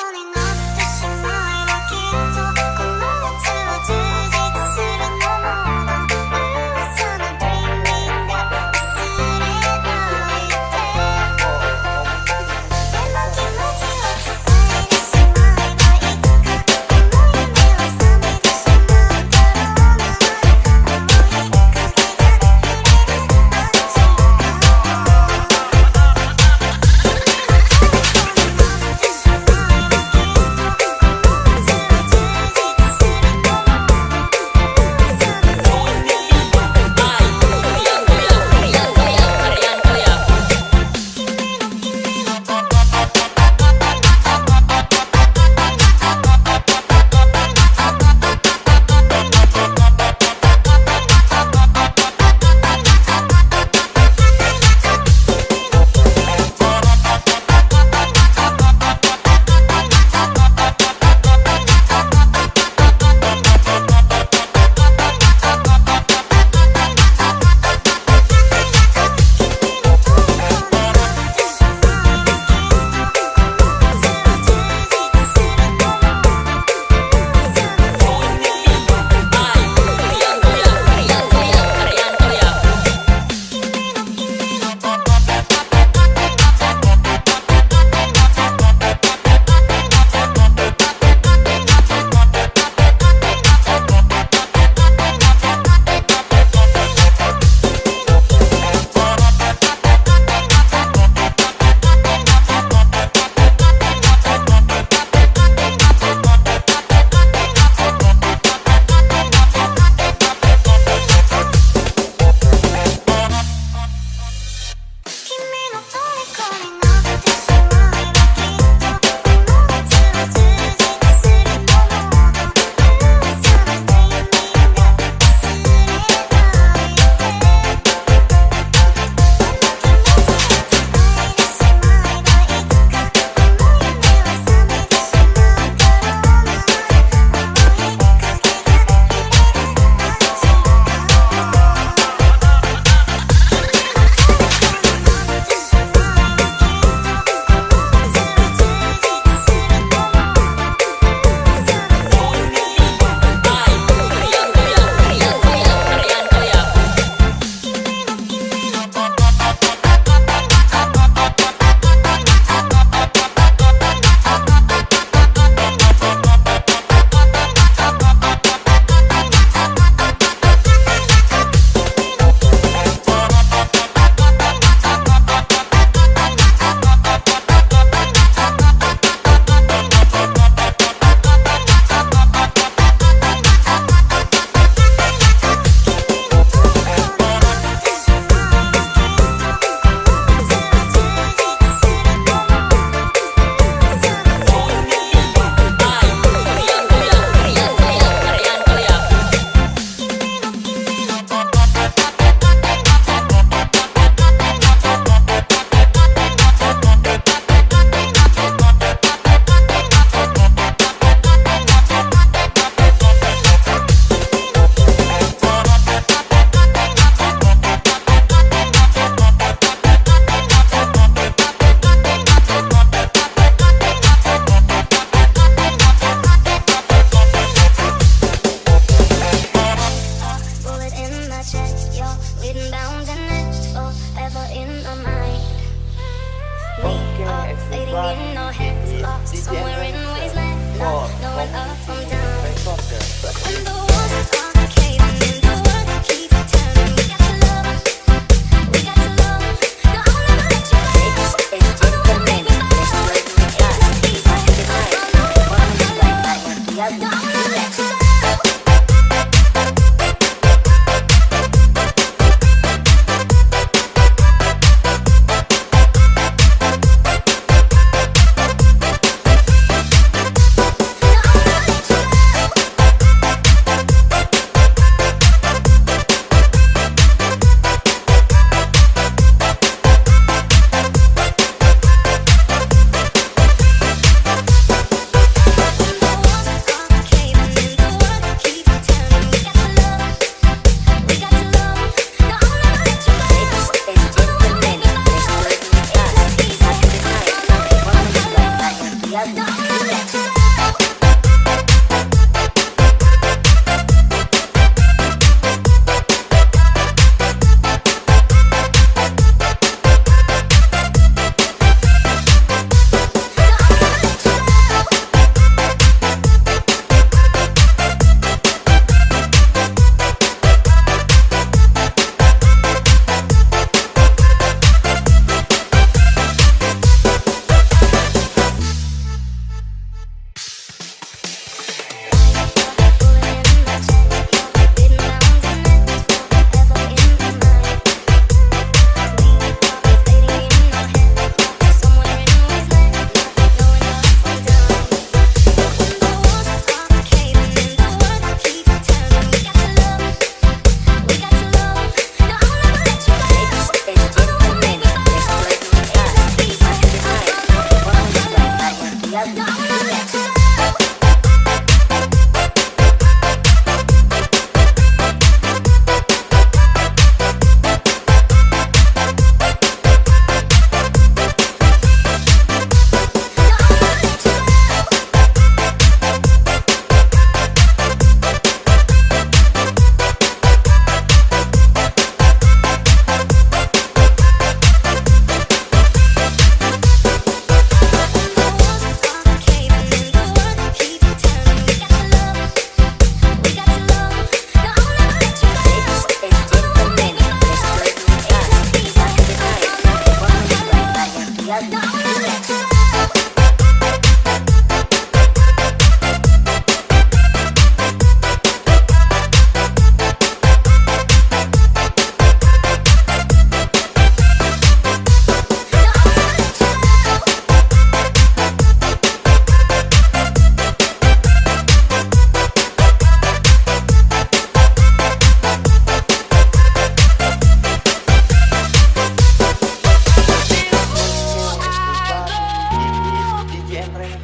love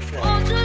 是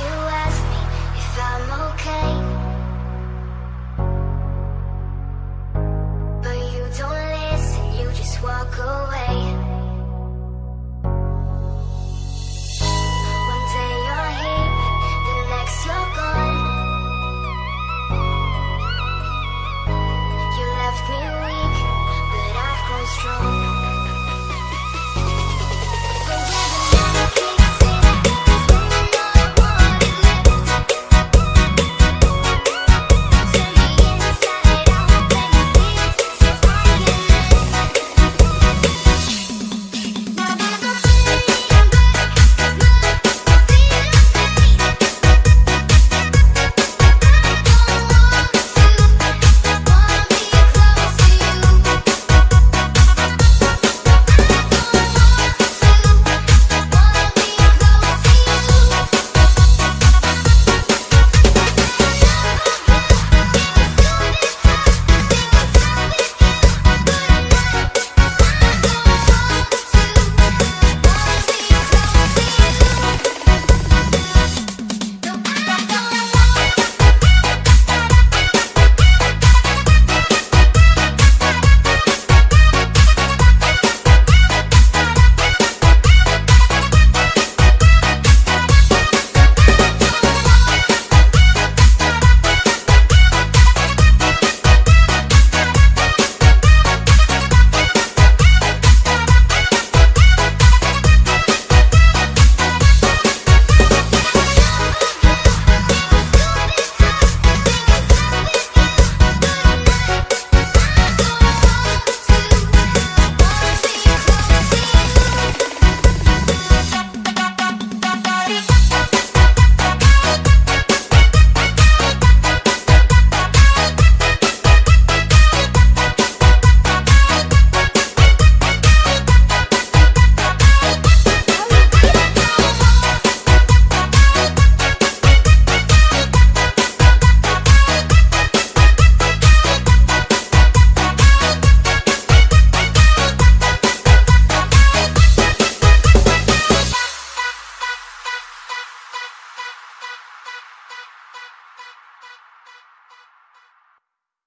you ask me if I'm okay